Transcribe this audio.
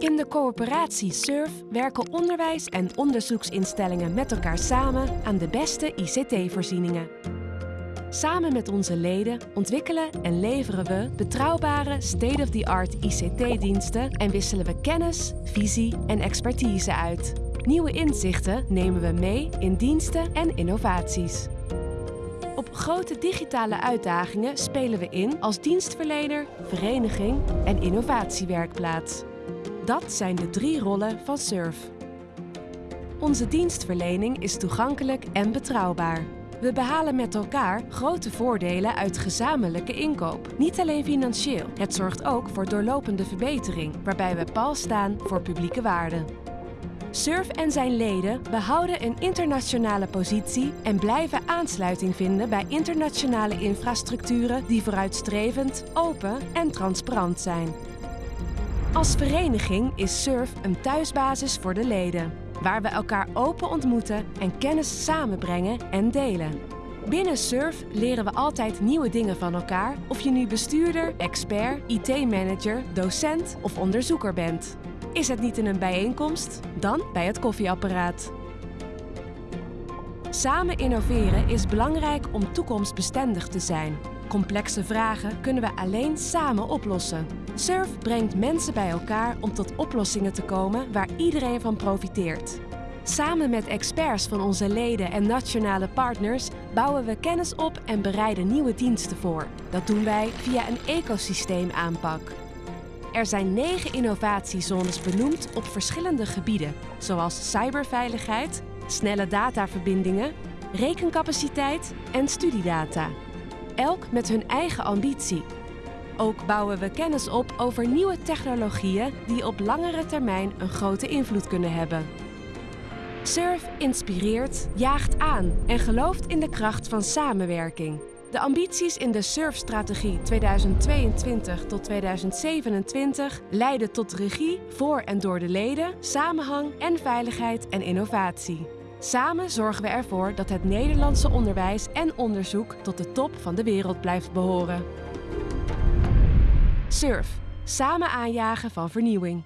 In de coöperatie SURF werken onderwijs- en onderzoeksinstellingen met elkaar samen aan de beste ICT-voorzieningen. Samen met onze leden ontwikkelen en leveren we betrouwbare state-of-the-art ICT-diensten en wisselen we kennis, visie en expertise uit. Nieuwe inzichten nemen we mee in diensten en innovaties. Op grote digitale uitdagingen spelen we in als dienstverlener, vereniging en innovatiewerkplaats. Dat zijn de drie rollen van SURF. Onze dienstverlening is toegankelijk en betrouwbaar. We behalen met elkaar grote voordelen uit gezamenlijke inkoop. Niet alleen financieel, het zorgt ook voor doorlopende verbetering, waarbij we pal staan voor publieke waarden. SURF en zijn leden behouden een internationale positie en blijven aansluiting vinden bij internationale infrastructuren die vooruitstrevend, open en transparant zijn. Als vereniging is SURF een thuisbasis voor de leden, waar we elkaar open ontmoeten en kennis samenbrengen en delen. Binnen SURF leren we altijd nieuwe dingen van elkaar, of je nu bestuurder, expert, IT-manager, docent of onderzoeker bent. Is het niet in een bijeenkomst? Dan bij het koffieapparaat. Samen innoveren is belangrijk om toekomstbestendig te zijn. Complexe vragen kunnen we alleen samen oplossen. SURF brengt mensen bij elkaar om tot oplossingen te komen waar iedereen van profiteert. Samen met experts van onze leden en nationale partners bouwen we kennis op en bereiden nieuwe diensten voor. Dat doen wij via een ecosysteemaanpak. Er zijn negen innovatiezones benoemd op verschillende gebieden, zoals cyberveiligheid, snelle dataverbindingen, rekencapaciteit en studiedata. Elk met hun eigen ambitie. Ook bouwen we kennis op over nieuwe technologieën die op langere termijn een grote invloed kunnen hebben. SURF inspireert, jaagt aan en gelooft in de kracht van samenwerking. De ambities in de SURF-strategie 2022 tot 2027 leiden tot regie voor en door de leden, samenhang en veiligheid en innovatie. Samen zorgen we ervoor dat het Nederlandse onderwijs en onderzoek tot de top van de wereld blijft behoren. SURF. Samen aanjagen van vernieuwing.